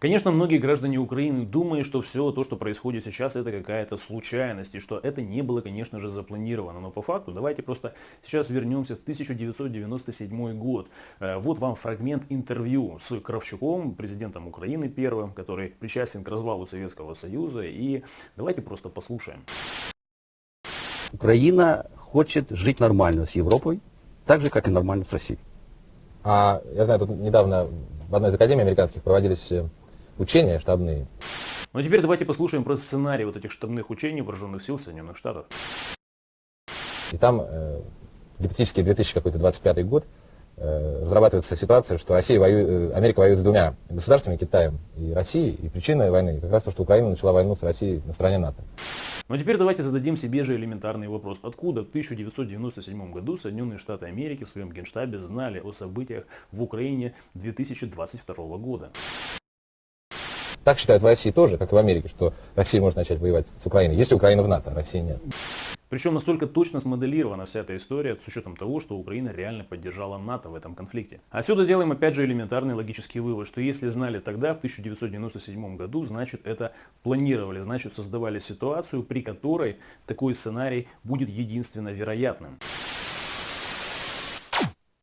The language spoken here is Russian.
Конечно, многие граждане Украины думают, что все то, что происходит сейчас, это какая-то случайность, и что это не было, конечно же, запланировано. Но по факту, давайте просто сейчас вернемся в 1997 год. Э, вот вам фрагмент интервью с Кравчуком, президентом Украины первым, который причастен к развалу Советского Союза. И давайте просто послушаем. Украина хочет жить нормально с Европой, так же, как и нормально с Россией. А я знаю, тут недавно в одной из академий американских проводились э, учения штабные. Ну а теперь давайте послушаем про сценарий вот этих штабных учений вооруженных сил Соединенных Штатов. И там э, гипотетически 2025 год э, разрабатывается ситуация, что Россия воюет, э, Америка воюет с двумя государствами, Китаем и Россией, и причина войны как раз то, что Украина начала войну с Россией на стороне НАТО. Но теперь давайте зададим себе же элементарный вопрос. Откуда в 1997 году Соединенные Штаты Америки в своем генштабе знали о событиях в Украине 2022 года? Так считают в России тоже, как и в Америке, что Россия может начать воевать с Украиной, если Украина в НАТО, а России нет. Причем настолько точно смоделирована вся эта история с учетом того, что Украина реально поддержала НАТО в этом конфликте. Отсюда делаем опять же элементарный логический вывод, что если знали тогда, в 1997 году, значит это планировали, значит создавали ситуацию, при которой такой сценарий будет единственно вероятным.